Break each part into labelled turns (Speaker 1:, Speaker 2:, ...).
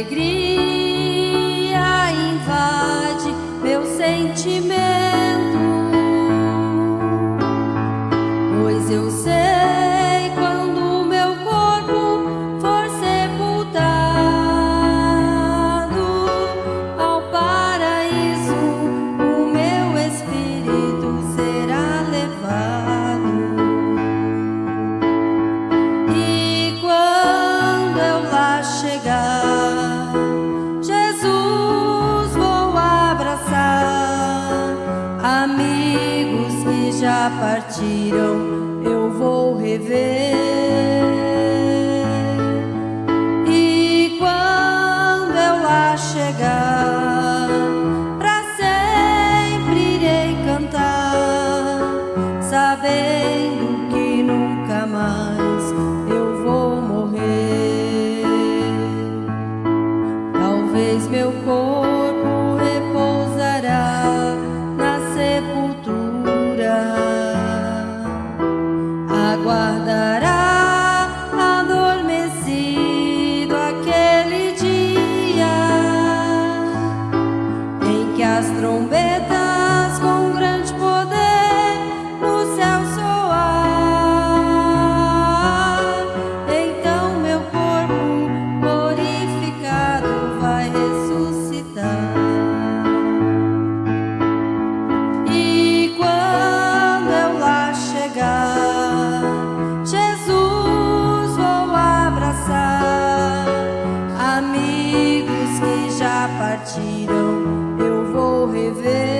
Speaker 1: alegria invade meu sentimento, pois eu sei. Amigos que já partiram, eu vou rever. E quando eu lá chegar, pra sempre irei cantar, sabendo que nunca mais eu vou morrer. Talvez meu corpo as trombetas com grande poder no céu soar. Então meu corpo glorificado vai ressuscitar. E quando eu lá chegar, Jesus vou abraçar. Amigos que já partiram, vou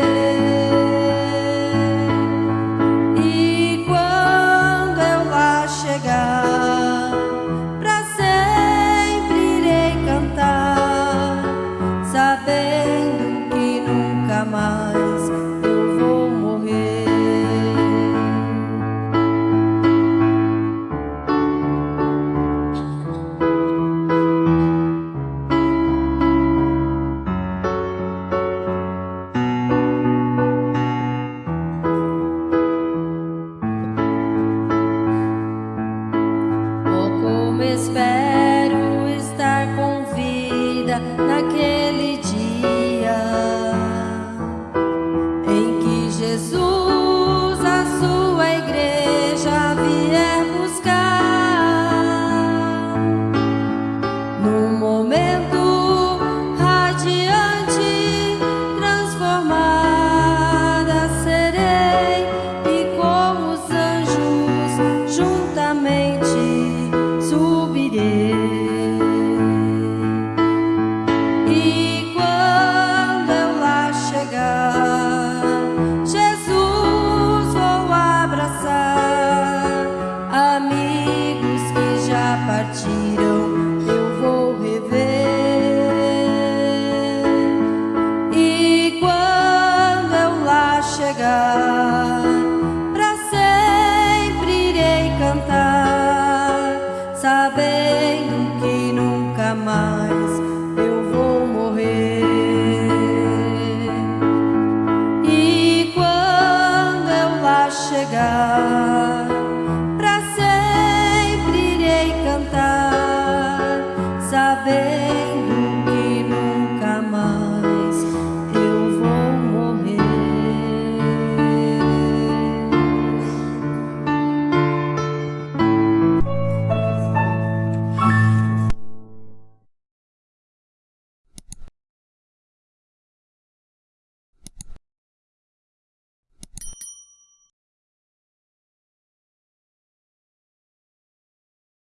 Speaker 1: 记得。